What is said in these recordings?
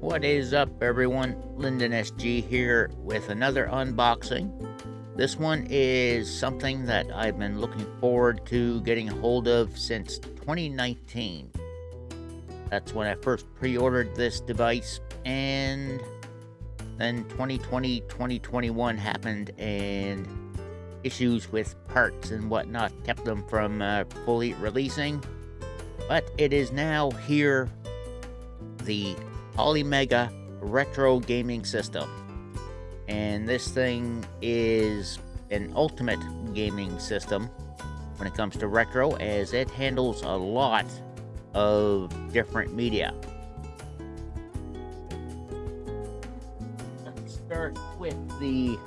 What is up, everyone? Lyndon SG here with another unboxing. This one is something that I've been looking forward to getting a hold of since 2019. That's when I first pre ordered this device, and then 2020 2021 happened, and issues with parts and whatnot kept them from uh, fully releasing. But it is now here the Polymega Retro Gaming System. And this thing is an ultimate gaming system when it comes to retro, as it handles a lot of different media. Let's start with the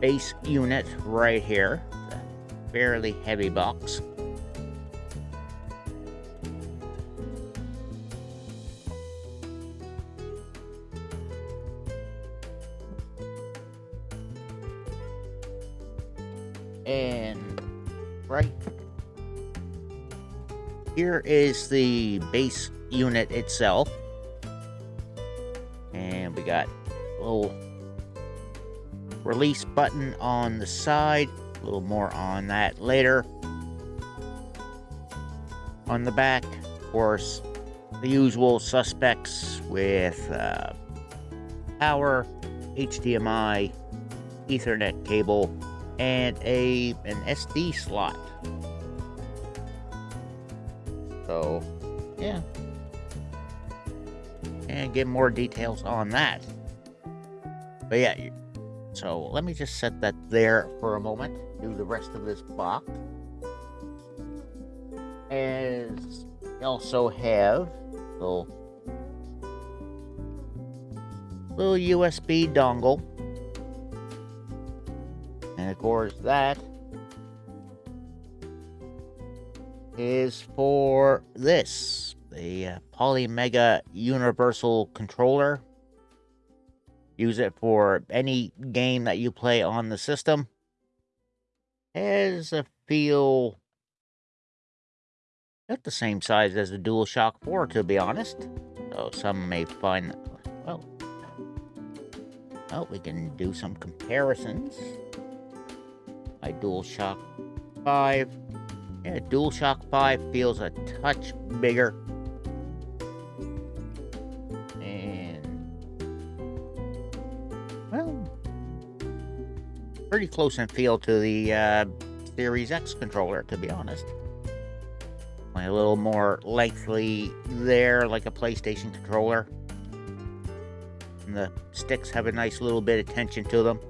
base unit right here. Fairly heavy box. Here is the base unit itself and we got a little release button on the side a little more on that later on the back of course the usual suspects with uh, power HDMI Ethernet cable and a an SD slot. So, yeah. And get more details on that. But yeah, so let me just set that there for a moment. Do the rest of this box. As we also have little little USB dongle and of course, that is for this the uh, Polymega Universal Controller. Use it for any game that you play on the system. Has a feel about the same size as the DualShock 4, to be honest. So some may find, well, well, we can do some comparisons my DualShock 5. Yeah, DualShock 5 feels a touch bigger. And, well, pretty close in feel to the uh, Series X controller, to be honest. a little more lengthy there, like a PlayStation controller. And the sticks have a nice little bit of tension to them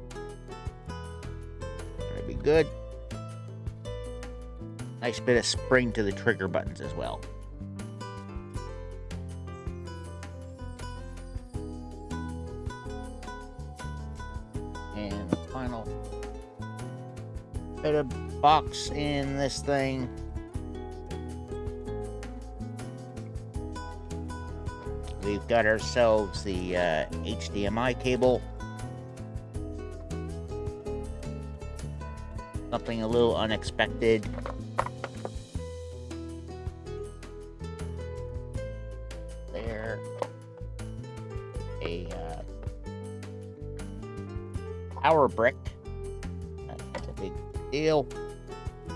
That'd be good. Nice bit of spring to the trigger buttons as well. And final bit of box in this thing. We've got ourselves the uh, HDMI cable Something a little unexpected.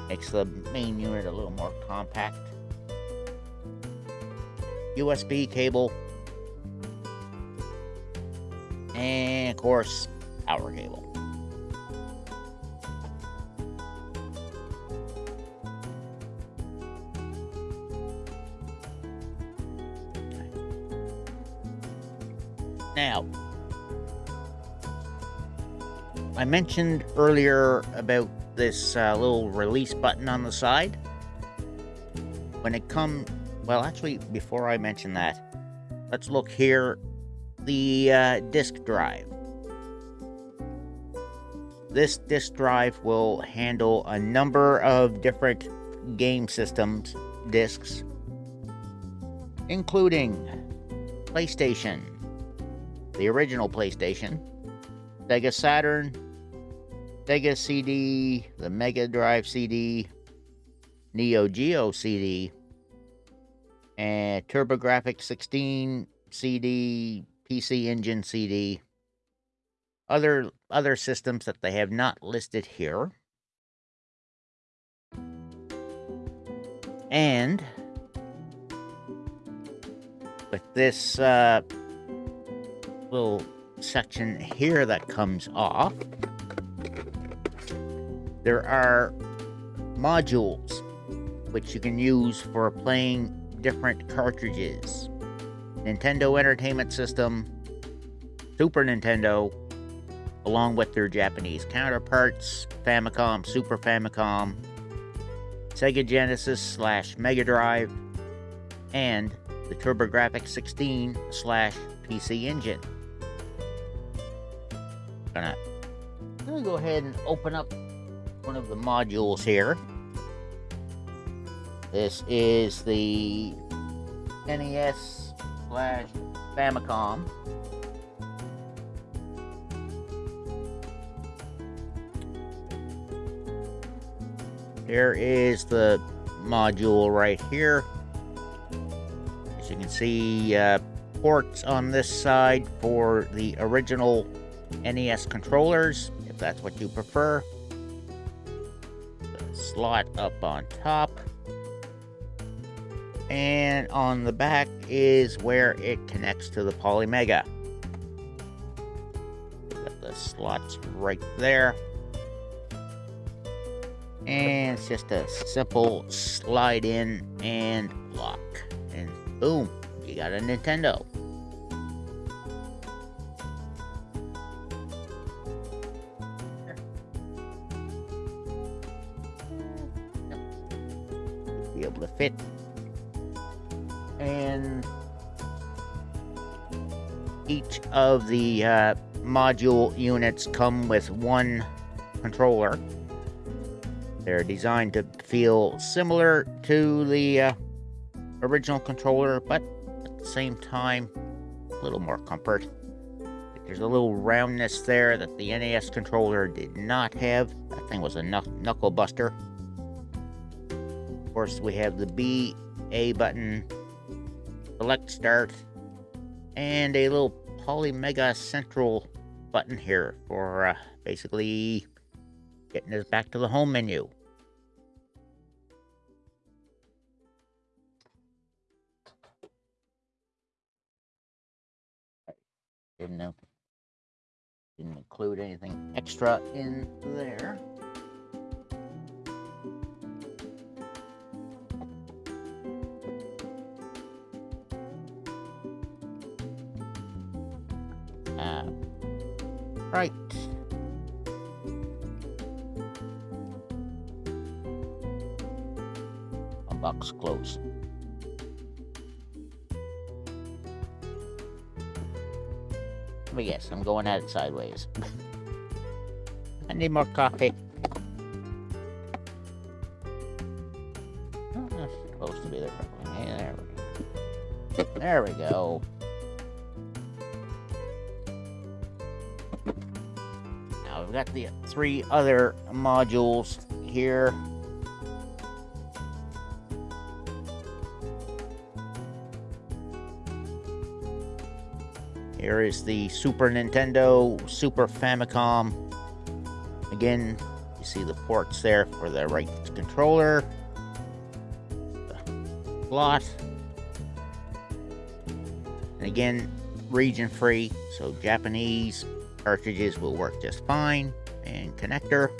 Makes the main unit a little more compact. USB cable. And of course, power cable. Now, I mentioned earlier about this uh, little release button on the side. When it comes, well, actually, before I mention that, let's look here. The uh, disk drive. This disk drive will handle a number of different game systems discs, including PlayStation, the original PlayStation, Sega Saturn, Sega CD, the Mega Drive CD, Neo Geo CD, and TurboGrafx 16, CD, PC Engine CD, other other systems that they have not listed here. And with this uh, little section here that comes off, there are modules which you can use for playing different cartridges. Nintendo Entertainment System, Super Nintendo, along with their Japanese counterparts, Famicom, Super Famicom, Sega Genesis slash Mega Drive, and the TurboGrafx 16 slash PC Engine. Gonna, gonna go ahead and open up one of the modules here. This is the NES slash Famicom. There is the module right here. As you can see, uh, ports on this side for the original NES controllers, if that's what you prefer. Slot up on top. And on the back is where it connects to the Polymega. Got the slots right there. And it's just a simple slide in and lock. And boom, you got a Nintendo. Able to fit. And each of the uh, module units come with one controller. They're designed to feel similar to the uh, original controller, but at the same time, a little more comfort. There's a little roundness there that the NES controller did not have. That thing was a knuckle buster. Of course, we have the B, A button, select start, and a little Polymega Central button here for uh, basically getting us back to the home menu. Didn't know. Didn't include anything extra in there. Right. box closed. But yes, I'm going at it sideways. I need more coffee. Oh, that's supposed to be the right there we go. There we go. We've got the three other modules here. Here is the Super Nintendo, Super Famicom. Again, you see the ports there for the right controller, the slot, and again, region free, so Japanese cartridges will work just fine, and connector.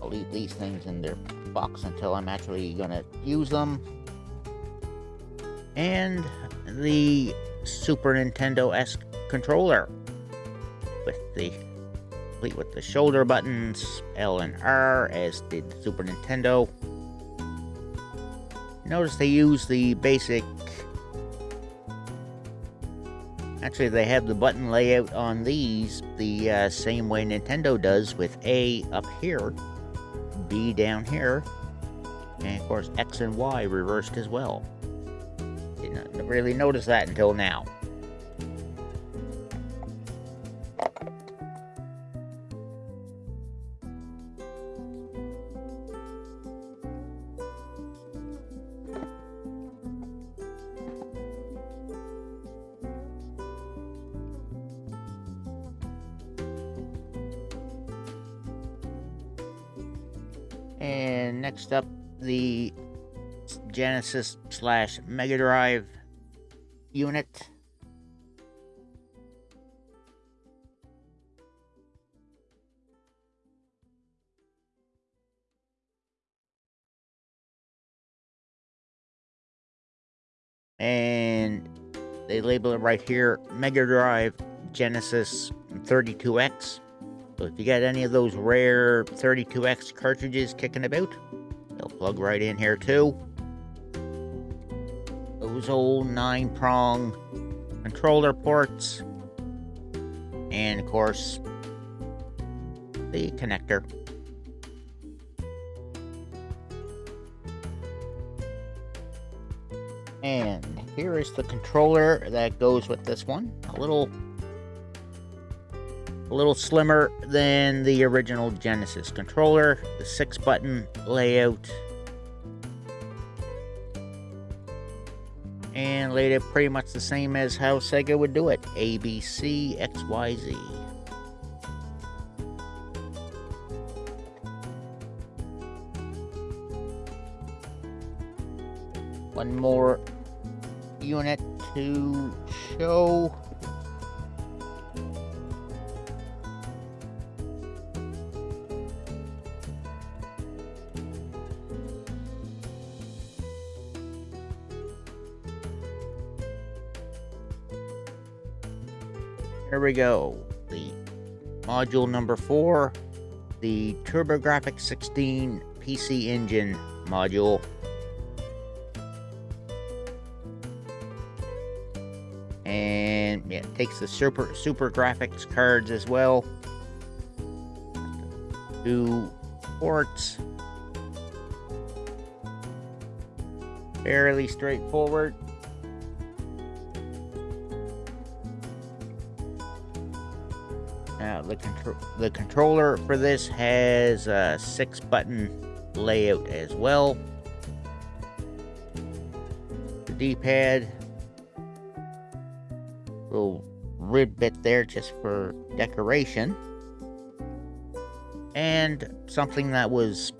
I'll leave these things in their box until I'm actually gonna use them. And the Super Nintendo-esque controller with the complete with the shoulder buttons L and R as did Super Nintendo. Notice they use the basic Actually, they have the button layout on these the uh, same way Nintendo does with A up here, B down here, and of course X and Y reversed as well. Didn't really notice that until now. The Genesis slash Mega Drive unit. And they label it right here Mega Drive Genesis 32X. So if you got any of those rare 32X cartridges kicking about, they'll plug right in here too. Those old nine prong controller ports. And of course, the connector. And here is the controller that goes with this one. A little a little slimmer than the original Genesis controller. The six button layout. And laid it pretty much the same as how Sega would do it. A, B, C, X, Y, Z. One more unit to show. We go. The module number four, the TurboGrafx 16 PC Engine module. And yeah, it takes the super SuperGrafx cards as well. Two ports. Fairly straightforward. The the controller for this has a six button layout as well. The D-pad, little rib bit there just for decoration, and something that was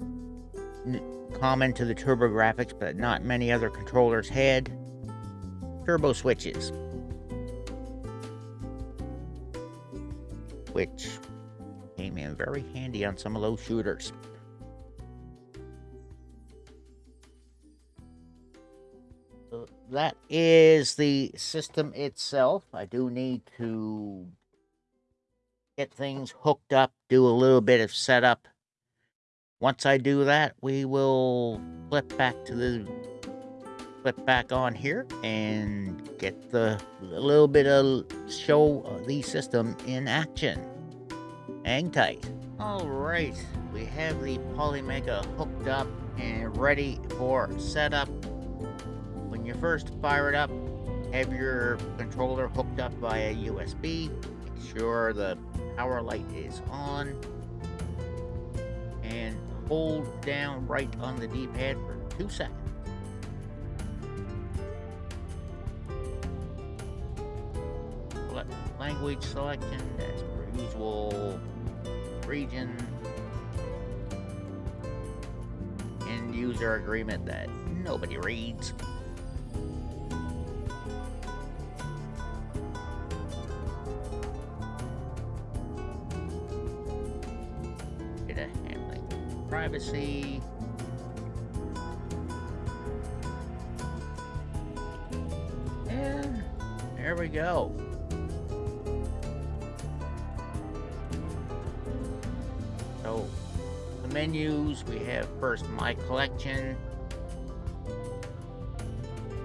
common to the TurboGrafx, but not many other controllers had: turbo switches. Which came in very handy on some of those shooters. So that is the system itself. I do need to get things hooked up, do a little bit of setup. Once I do that, we will flip back to the flip back on here and get the little bit of show the system in action. Hang tight. Alright, we have the Polymega hooked up and ready for setup. When you first fire it up, have your controller hooked up via USB. Make sure the power light is on. And hold down right on the D-pad for two seconds. Language selection per usual region end user agreement that nobody reads. Data handling privacy. And there we go menus, we have first My Collection.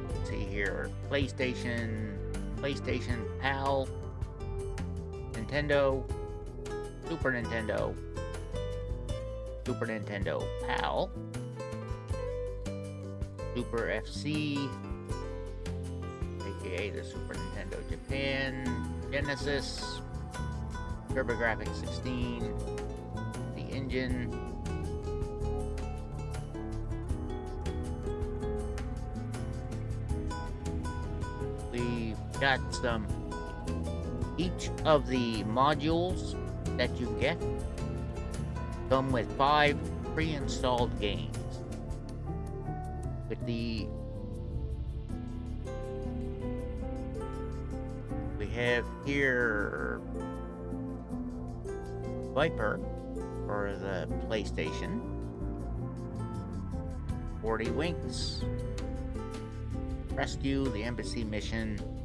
Let's see here, PlayStation, PlayStation PAL, Nintendo, Super Nintendo, Super Nintendo PAL, Super FC, aka the Super Nintendo Japan, Genesis, TurboGrafx 16, the engine. Got some, each of the modules that you get come with five pre-installed games. With the we have here Viper for the PlayStation. 40 Winks. Rescue the Embassy Mission.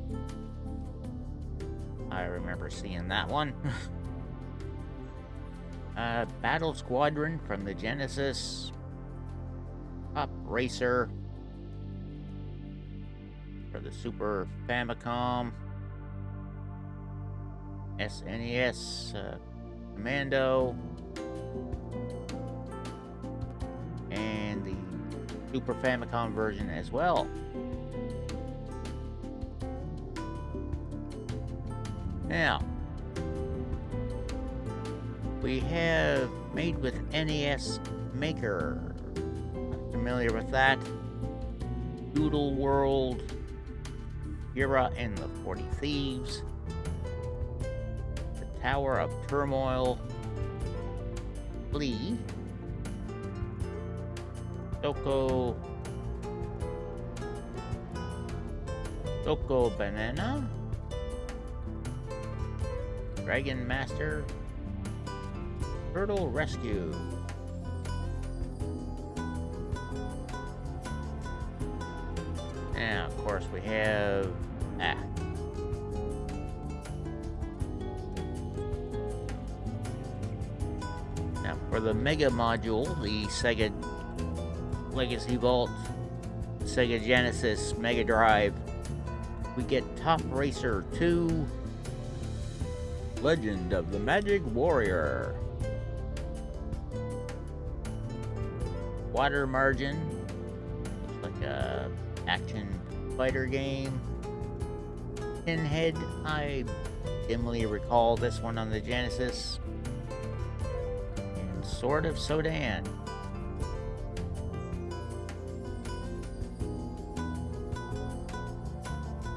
I remember seeing that one. uh, Battle Squadron from the Genesis. Top Racer for the Super Famicom. SNES uh, Commando. And the Super Famicom version as well. Now, we have made with NES Maker. Familiar with that? Doodle World, Ghirra and the 40 Thieves, The Tower of Turmoil, Flee, Doko, Doko Banana, Dragon Master, Turtle Rescue. Now, of course, we have ah. Now, for the Mega Module, the Sega Legacy Vault, Sega Genesis Mega Drive, we get Top Racer 2, Legend of the Magic Warrior. Water Margin. Like a action fighter game. Pinhead. I dimly recall this one on the Genesis. And Sword of Sodan.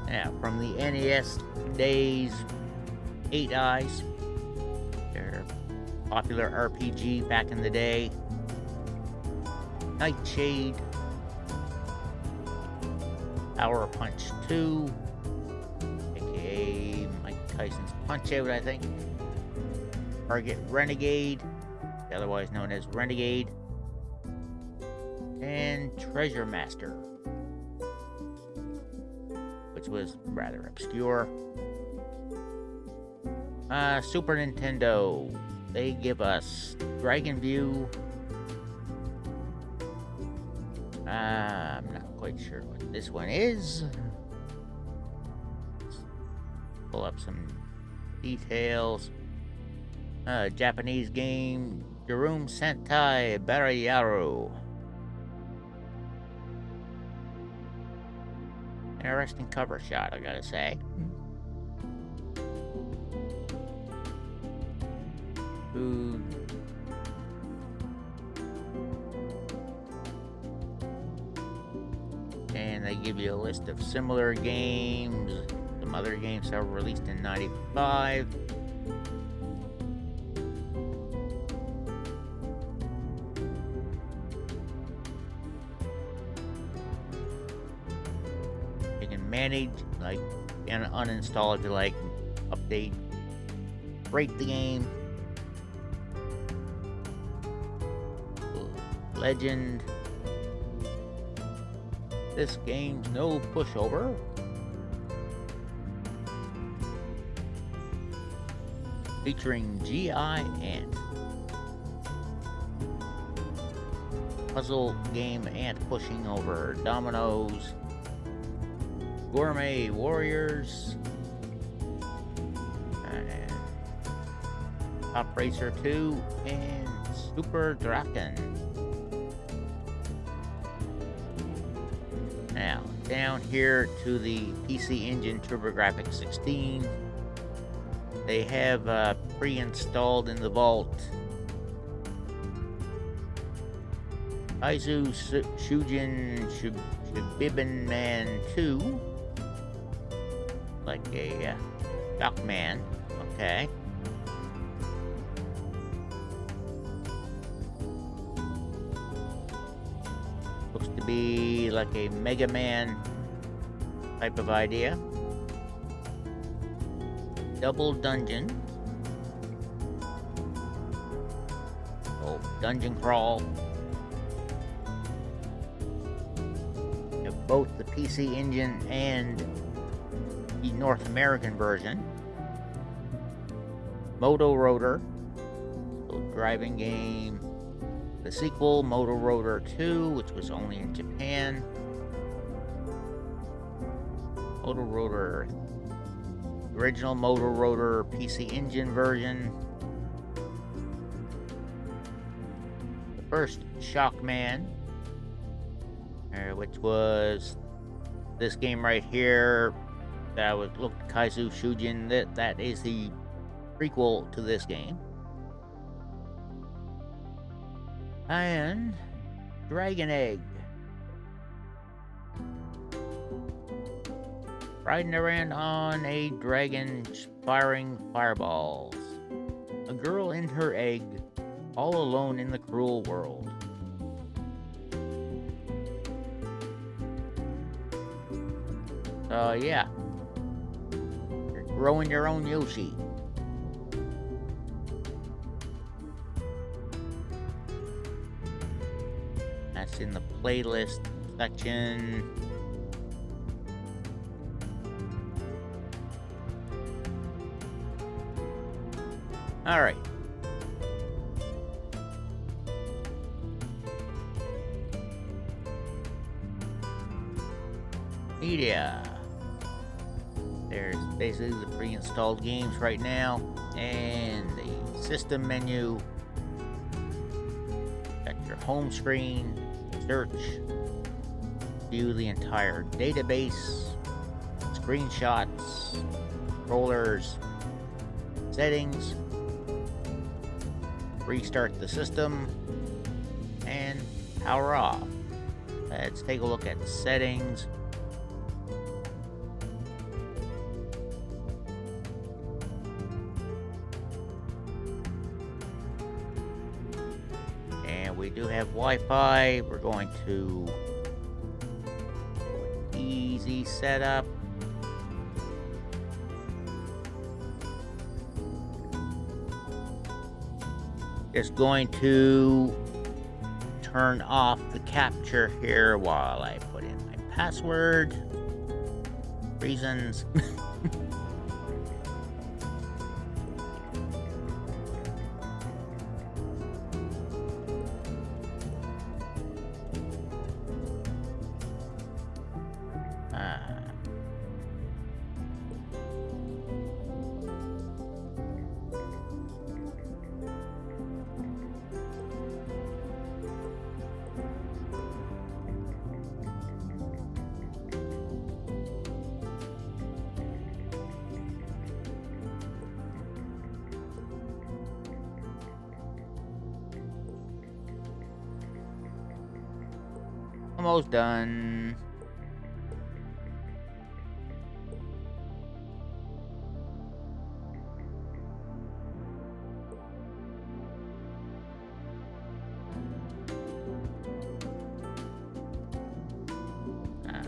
Now, from the NES days, Eight Eyes. Their popular RPG back in the day. Nightshade. Power Punch 2. aka Mike Tyson's Punch Out, I think. Target Renegade, otherwise known as Renegade. And Treasure Master, which was rather obscure. Uh, Super Nintendo. They give us Dragon View. Uh, I'm not quite sure what this one is. Let's pull up some details. Uh, Japanese game, Gourmet Sentai Barayaru. Interesting cover shot, I gotta say. And they give you a list of similar games. Some other games that were released in 95. You can manage, like, and uninstall if you like, update, break the game, Legend. This game's no pushover. Featuring GI Ant. Puzzle game ant pushing over dominoes. Gourmet Warriors. And Top Racer 2 and Super Drakkhen. Now, down here to the PC Engine TurboGrafx 16, they have uh, pre-installed in the vault. Aizu Shujin Shibibin Man 2, like a uh, Duckman, okay. Be like a Mega Man type of idea. Double dungeon. Oh, dungeon crawl. both the PC Engine and the North American version. Moto Roader, driving game. The sequel, Moto Roader 2, which was only in Japan. Moto Roader, original Moto Roader PC Engine version. The first Shockman, uh, which was this game right here that was look Kaizo Shujin that that is the prequel to this game and Dragon Egg riding around on a dragon firing fireballs a girl in her egg all alone in the cruel world Uh, yeah. You're growing your own Yoshi. Playlist section. All right. Media There's basically the pre-installed games right now and the system menu got your home screen search view the entire database screenshots rollers settings restart the system and power off. Let's take a look at settings have Wi-Fi. We're going to easy setup. Just going to turn off the capture here while I put in my password. Reasons. Done. Ah.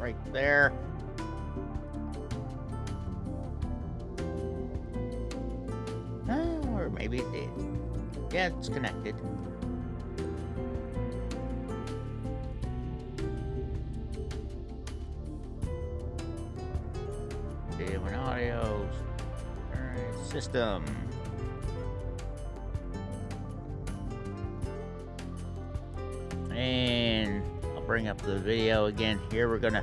right there. Oh, or maybe it did. Yeah, it's connected. System. And I'll bring up the video again here. We're gonna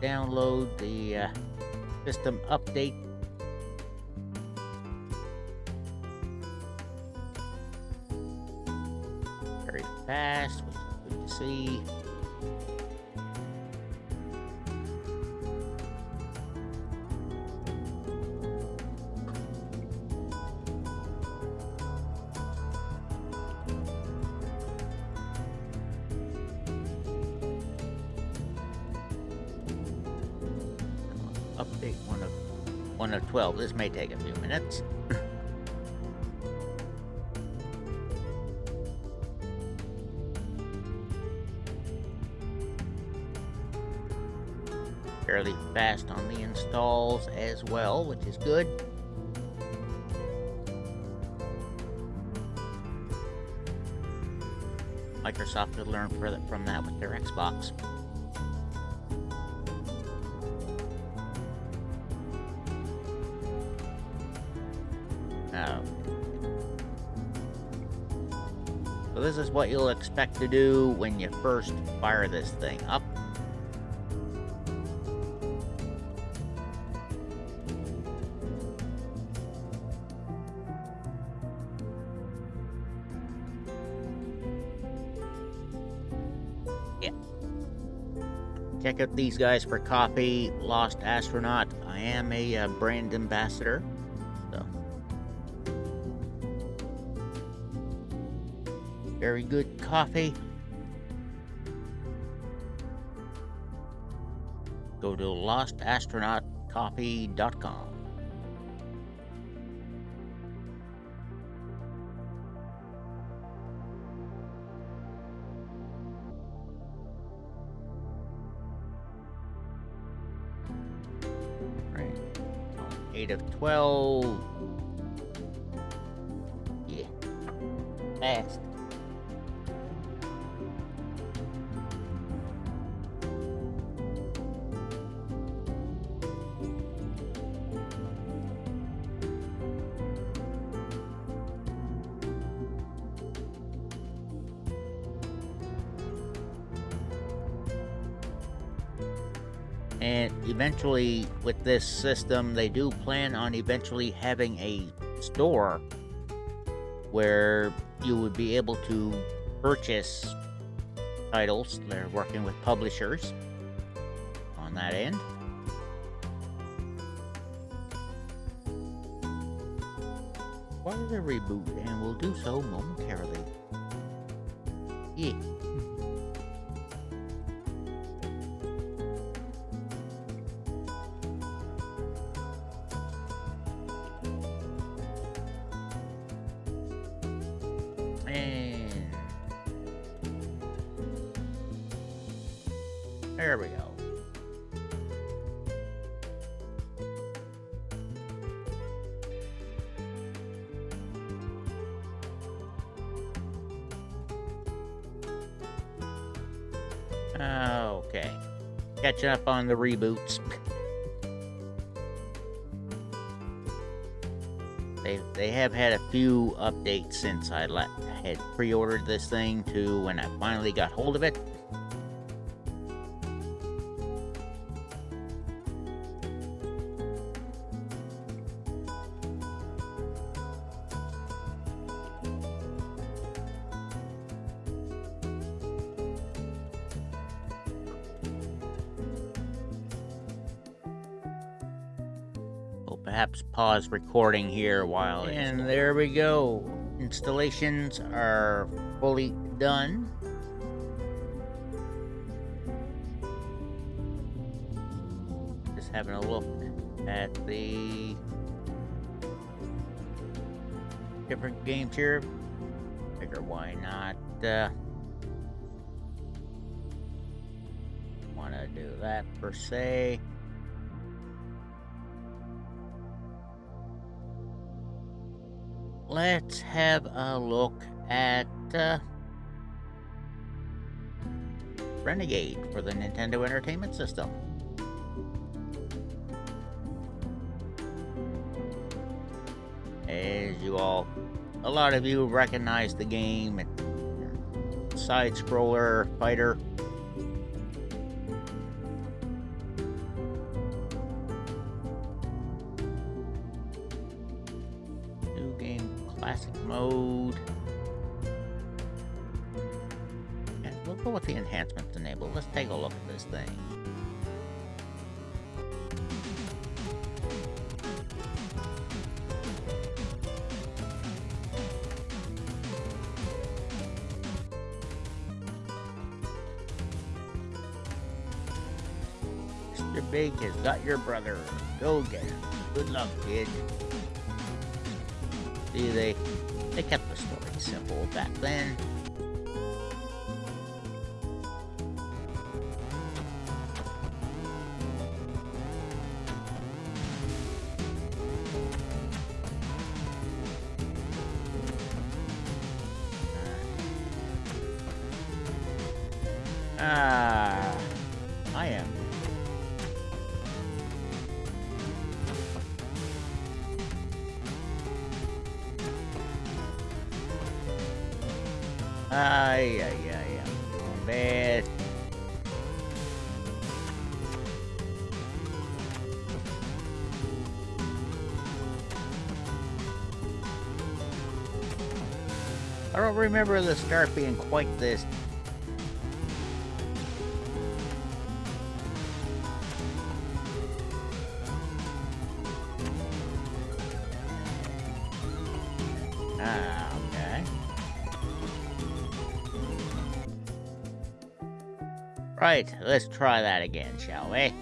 download the uh, system update Very fast, which is good to see. This may take a few minutes. Fairly fast on the installs as well, which is good. Microsoft could learn from that with their Xbox. This is what you'll expect to do when you first fire this thing up. Yeah. Check out these guys for coffee, Lost Astronaut. I am a uh, brand ambassador. Very good coffee. Go to lostastronautcoffee.com. Right. 8 of 12. And eventually, with this system, they do plan on eventually having a store where you would be able to purchase titles. They're working with publishers on that end. What is a reboot? And we'll do so momentarily. Yeah. On the reboots. they, they have had a few updates since I had pre-ordered this thing to when I finally got hold of it. Pause recording here while and there we go. Installations are fully done. Just having a look at the different games here. Figure why not uh, want to do that per se let's have a look at uh, Renegade for the Nintendo Entertainment System. As you all, a lot of you recognize the game, side-scroller fighter classic mode. And we'll go with the enhancements enabled. Let's take a look at this thing. Mr. Big has got your brother. Go get him. Good luck, kid. See, they, they kept the story simple back then. Remember the start being quite this Ah. Right, let's try that again, shall we?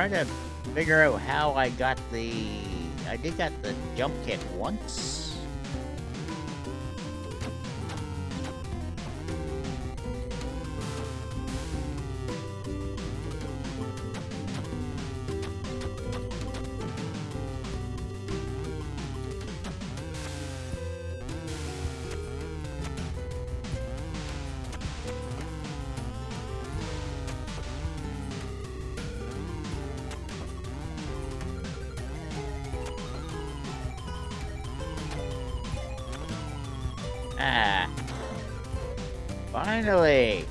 Trying to figure out how I got the... I did got the jump kick once. Ah. Finally!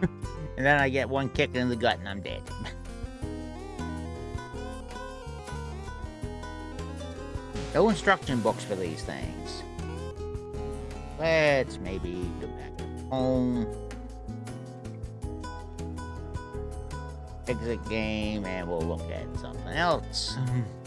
and then I get one kick in the gut and I'm dead. no instruction books for these things. Let's maybe go back home. Exit game and we'll look at something else.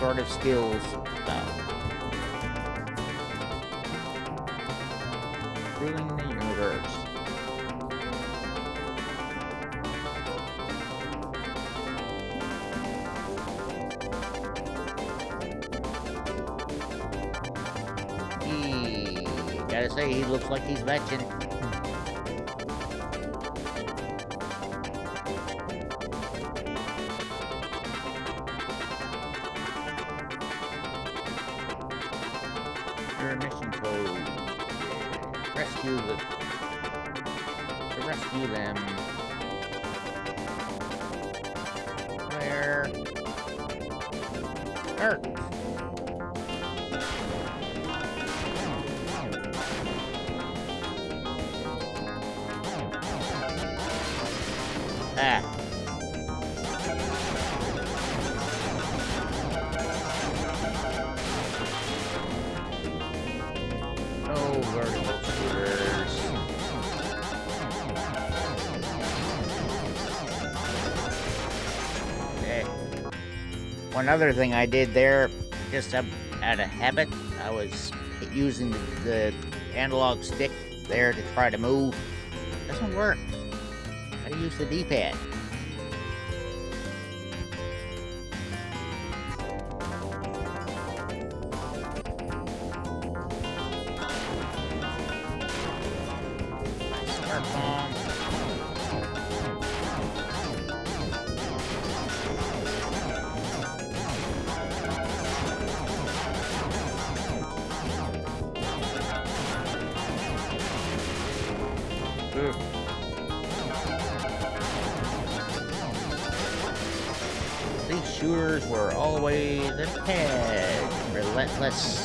sort of skills. So. Ruling the universe. He, gotta say, he looks like he's vetching. One other thing I did there, just out of habit, I was using the, the analog stick there to try to move. Doesn't work. I use the D-pad. Shooters were always ahead. Relentless.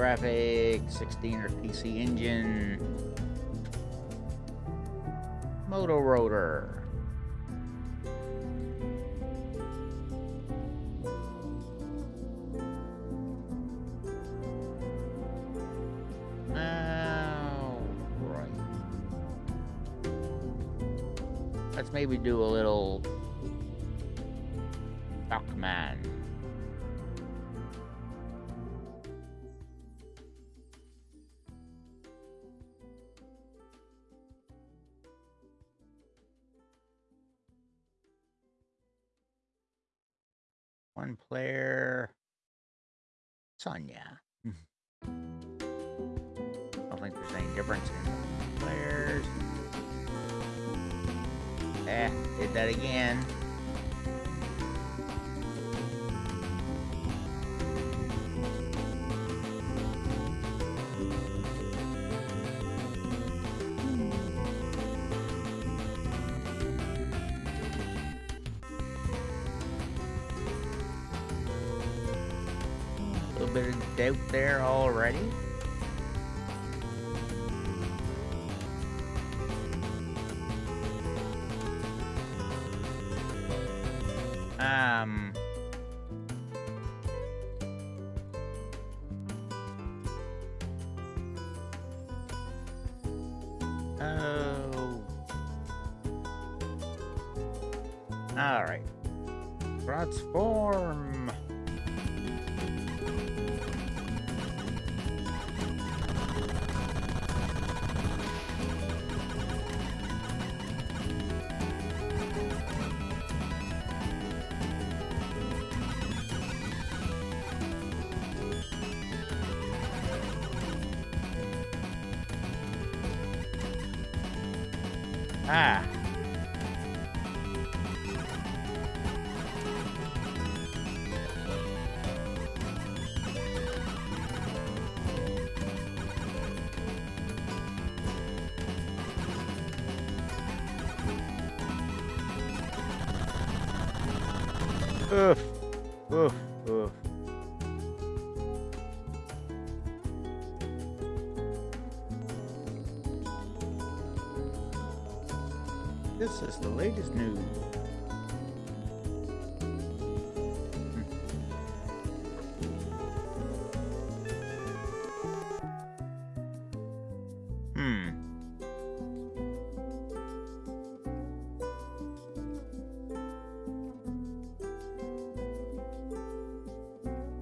The TurboGrafx 16 or PC engine. Moto Roader. Alright. Let's maybe do a little Duckman. Transform.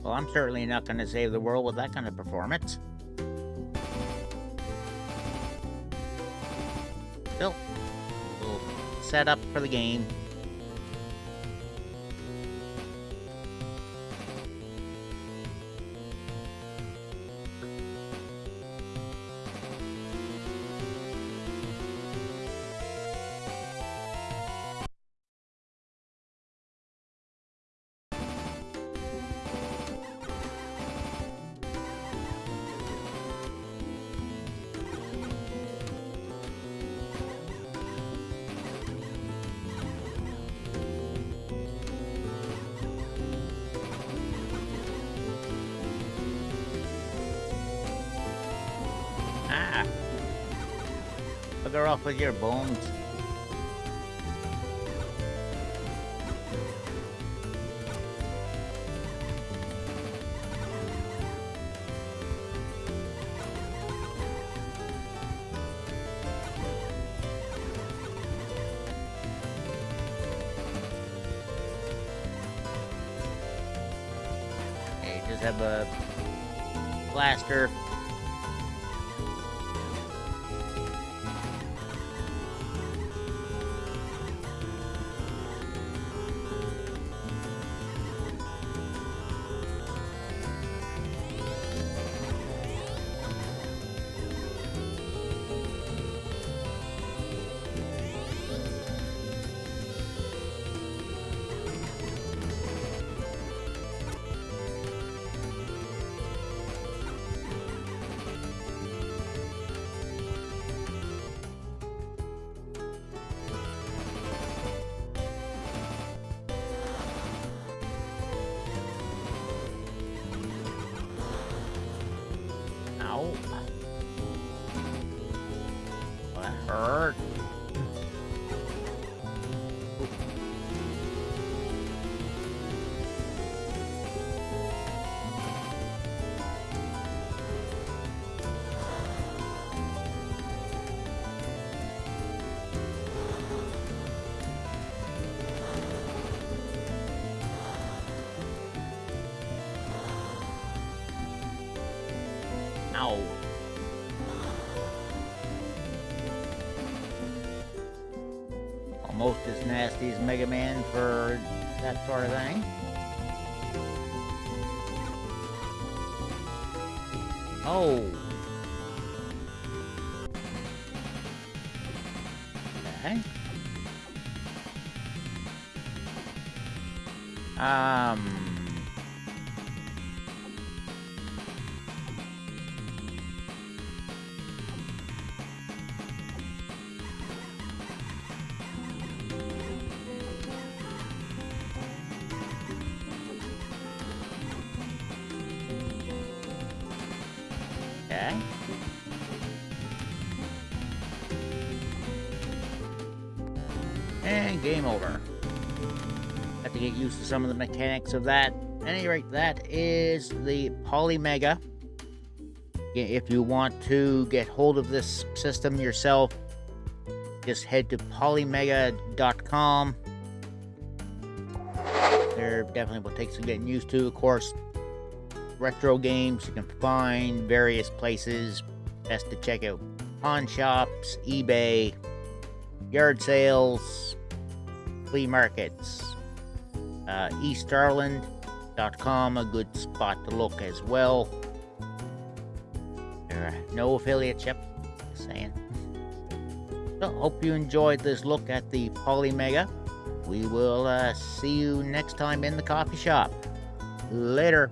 Well, I'm certainly not going to save the world with that kind of performance. Still, little setup for the game. Your bones. As Mega Man for that sort of thing. Oh. Okay. Um. Used to some of the mechanics of that. At any rate, that is the Polymega. If you want to get hold of this system yourself, just head to polymega.com. There definitely will take some getting used to, of course retro games you can find various places best to check out pawn shops ebay yard sales flea markets uh, eastarland.com a good spot to look as well. There are no affiliates yep just saying. So hope you enjoyed this look at the polymega we will uh, see you next time in the coffee shop. Later